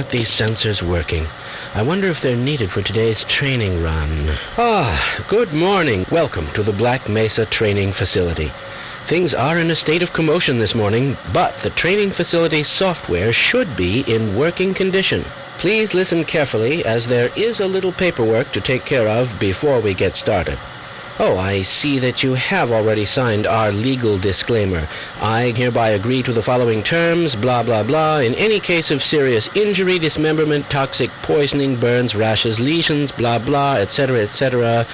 these sensors working. I wonder if they're needed for today's training run. Ah, good morning. Welcome to the Black Mesa Training Facility. Things are in a state of commotion this morning, but the training facility software should be in working condition. Please listen carefully as there is a little paperwork to take care of before we get started. Oh, I see that you have already signed our legal disclaimer. I hereby agree to the following terms, blah, blah, blah. In any case of serious injury, dismemberment, toxic poisoning, burns, rashes, lesions, blah, blah, etc., etc.,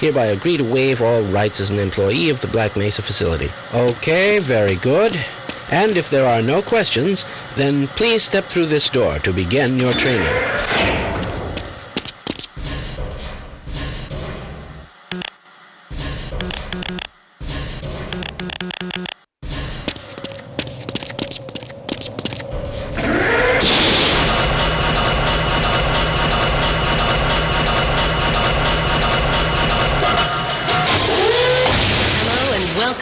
hereby agree to waive all rights as an employee of the Black Mesa facility. Okay, very good. And if there are no questions, then please step through this door to begin your training.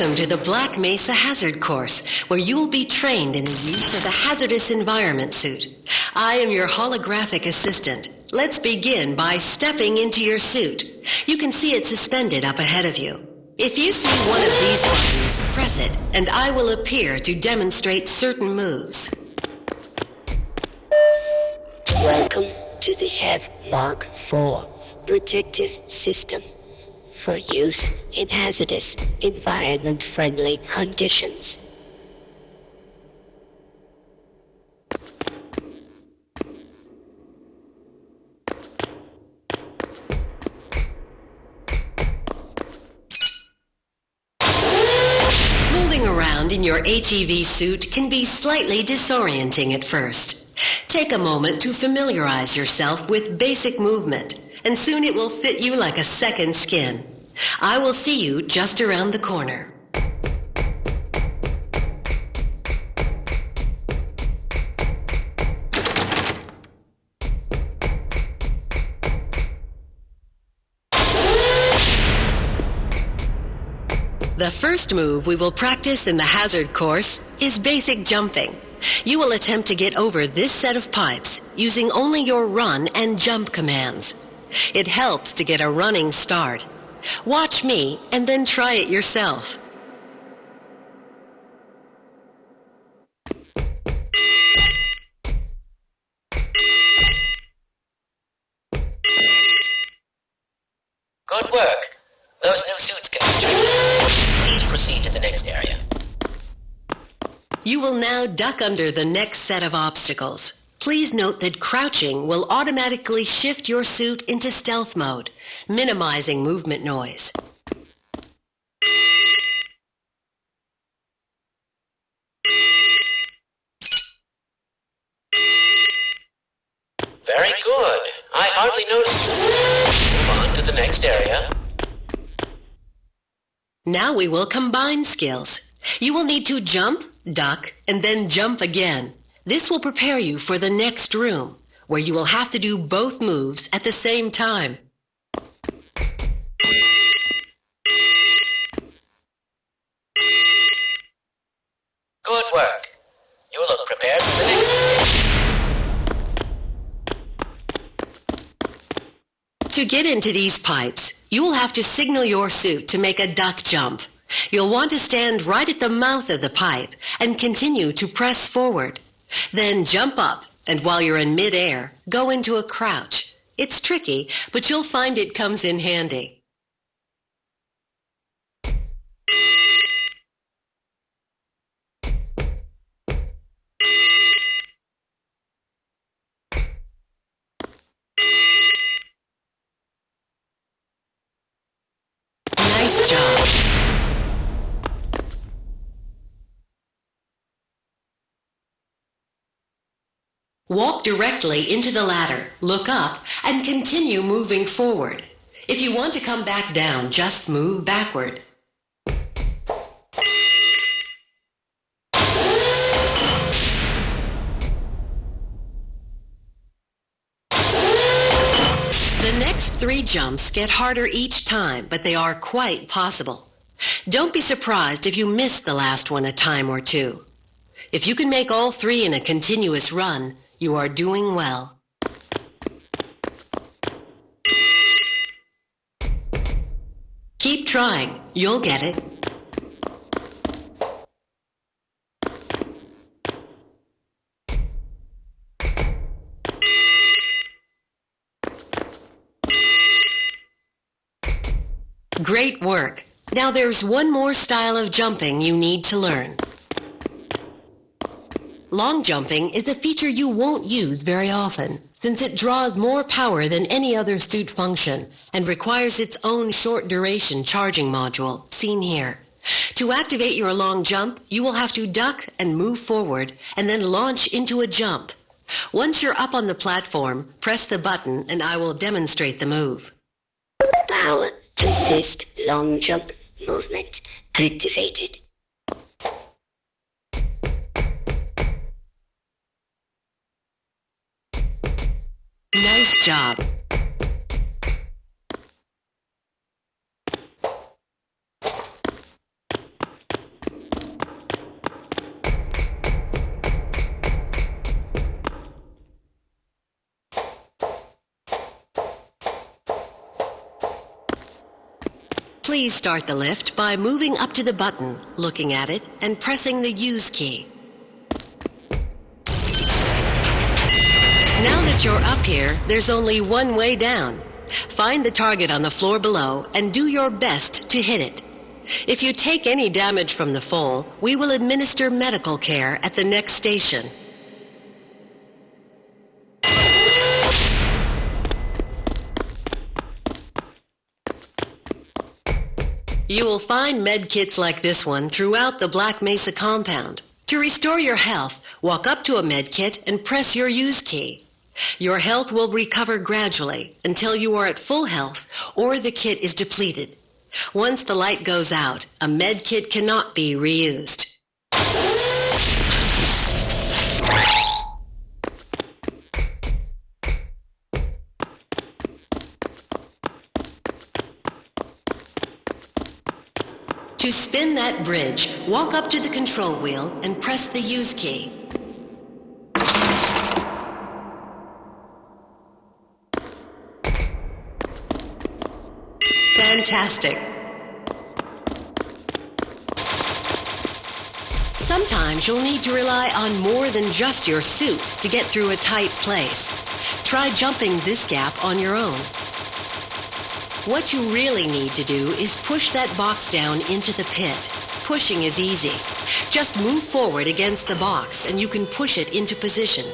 Welcome to the Black Mesa Hazard Course, where you will be trained in the use of the hazardous environment suit. I am your holographic assistant. Let's begin by stepping into your suit. You can see it suspended up ahead of you. If you see one of these buttons, press it, and I will appear to demonstrate certain moves. Welcome to the HEV Mark 4 protective system for use in hazardous, environment-friendly conditions. Moving around in your HEV suit can be slightly disorienting at first. Take a moment to familiarize yourself with basic movement, and soon it will fit you like a second skin. I will see you just around the corner. The first move we will practice in the hazard course is basic jumping. You will attempt to get over this set of pipes using only your run and jump commands. It helps to get a running start. Watch me and then try it yourself. Good work. Those new suits can be. Please proceed to the next area. You will now duck under the next set of obstacles. Please note that crouching will automatically shift your suit into stealth mode, minimizing movement noise. Very good. I hardly noticed. Move on to the next area. Now we will combine skills. You will need to jump, duck, and then jump again. This will prepare you for the next room, where you will have to do both moves at the same time. Good work. You look prepared for the next stage. To get into these pipes, you will have to signal your suit to make a duck jump. You'll want to stand right at the mouth of the pipe and continue to press forward. Then jump up, and while you're in midair, go into a crouch. It's tricky, but you'll find it comes in handy. Nice job. Walk directly into the ladder, look up, and continue moving forward. If you want to come back down, just move backward. The next three jumps get harder each time, but they are quite possible. Don't be surprised if you miss the last one a time or two. If you can make all three in a continuous run, You are doing well. Keep trying. You'll get it. Great work. Now there's one more style of jumping you need to learn. Long jumping is a feature you won't use very often, since it draws more power than any other suit function and requires its own short duration charging module, seen here. To activate your long jump, you will have to duck and move forward and then launch into a jump. Once you're up on the platform, press the button and I will demonstrate the move. Power assist long jump movement activated. Nice job. Please start the lift by moving up to the button, looking at it, and pressing the Use key. You're up here, there's only one way down. Find the target on the floor below and do your best to hit it. If you take any damage from the fall, we will administer medical care at the next station. You will find med kits like this one throughout the Black Mesa compound. To restore your health, walk up to a med kit and press your use key. Your health will recover gradually until you are at full health or the kit is depleted. Once the light goes out, a med kit cannot be reused. To spin that bridge, walk up to the control wheel and press the use key. Fantastic. Sometimes you'll need to rely on more than just your suit to get through a tight place. Try jumping this gap on your own. What you really need to do is push that box down into the pit. Pushing is easy. Just move forward against the box and you can push it into position.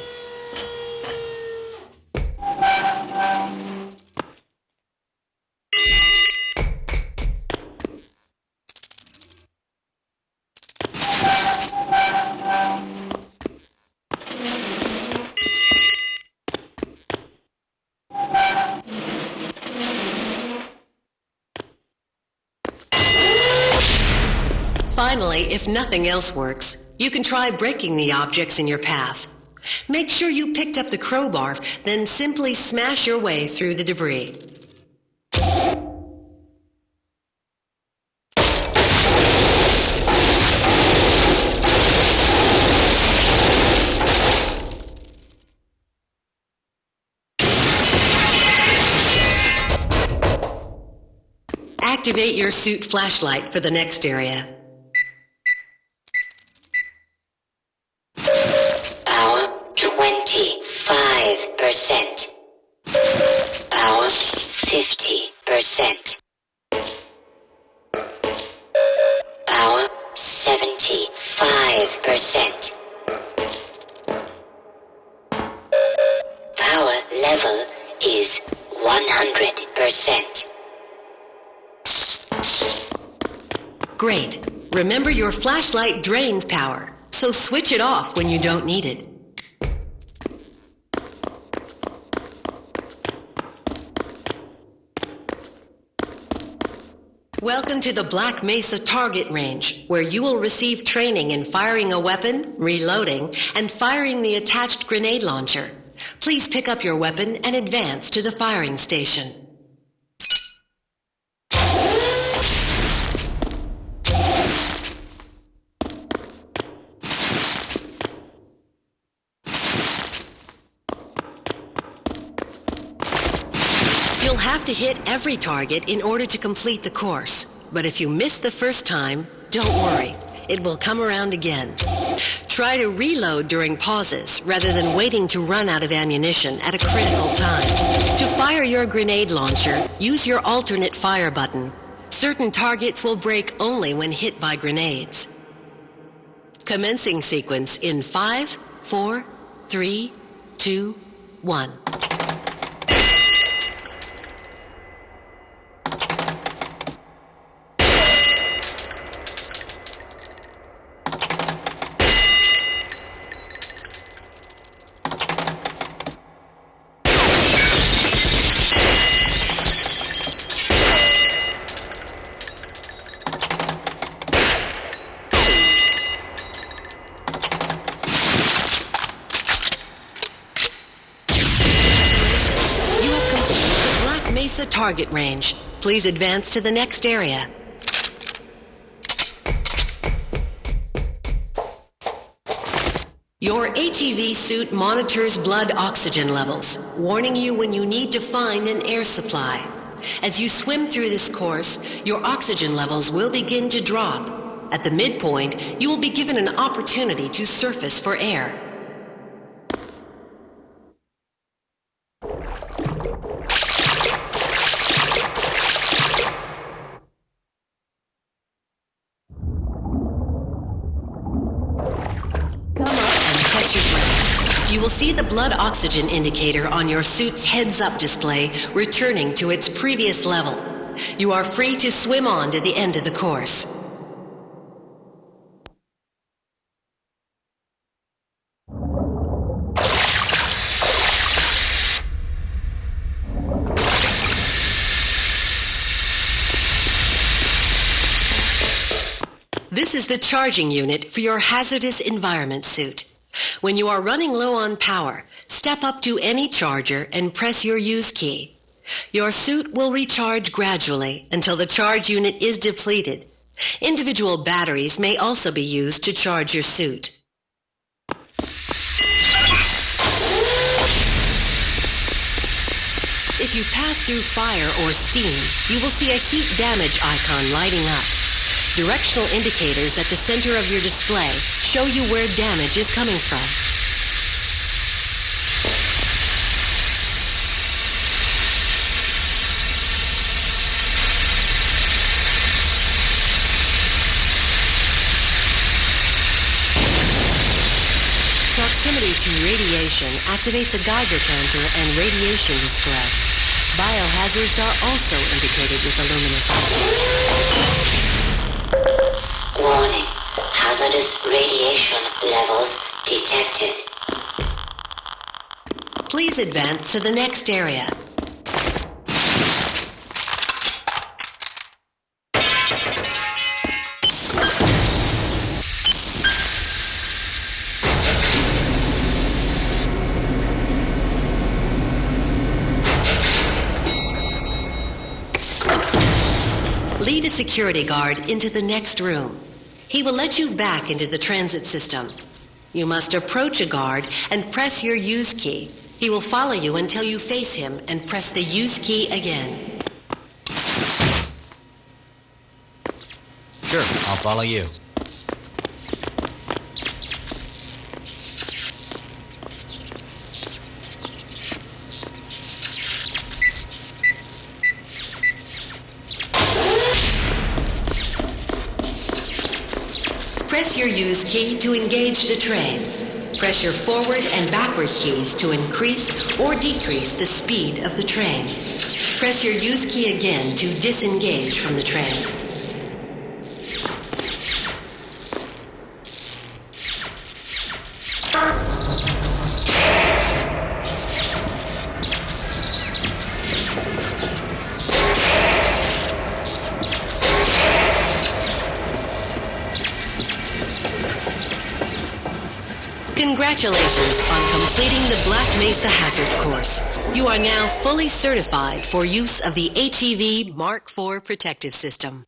Finally, if nothing else works, you can try breaking the objects in your path. Make sure you picked up the crowbar, then simply smash your way through the debris. Activate your suit flashlight for the next area. 25%. Power 50%. Power 75%. Power level is 100%. Great. Remember your flashlight drains power, so switch it off when you don't need it. Welcome to the Black Mesa Target Range, where you will receive training in firing a weapon, reloading, and firing the attached grenade launcher. Please pick up your weapon and advance to the firing station. You'll have to hit every target in order to complete the course. But if you miss the first time, don't worry. It will come around again. Try to reload during pauses rather than waiting to run out of ammunition at a critical time. To fire your grenade launcher, use your alternate fire button. Certain targets will break only when hit by grenades. Commencing sequence in 5, 4, 3, 2, 1. Congratulations. You have completed the target range. Please advance to the next area. Your HEV suit monitors blood oxygen levels, warning you when you need to find an air supply. As you swim through this course, your oxygen levels will begin to drop. At the midpoint, you will be given an opportunity to surface for air. Come up and catch your breath. You will see the blood oxygen indicator on your suit's heads up display returning to its previous level. You are free to swim on to the end of the course. This is the charging unit for your hazardous environment suit. When you are running low on power, step up to any charger and press your use key. Your suit will recharge gradually until the charge unit is depleted. Individual batteries may also be used to charge your suit. If you pass through fire or steam, you will see a heat damage icon lighting up. Directional indicators at the center of your display show you where damage is coming from. Proximity to radiation activates a Geiger counter and radiation display. Biohazards are also indicated with a luminous. Warning. Hazardous radiation levels detected. Please advance to the next area. Lead a security guard into the next room. He will let you back into the transit system. You must approach a guard and press your use key. He will follow you until you face him and press the use key again. Sure, I'll follow you. Press your use key to engage the train. Press your forward and backward keys to increase or decrease the speed of the train. Press your use key again to disengage from the train. Congratulations on completing the Black Mesa Hazard course. You are now fully certified for use of the HEV Mark IV protective system.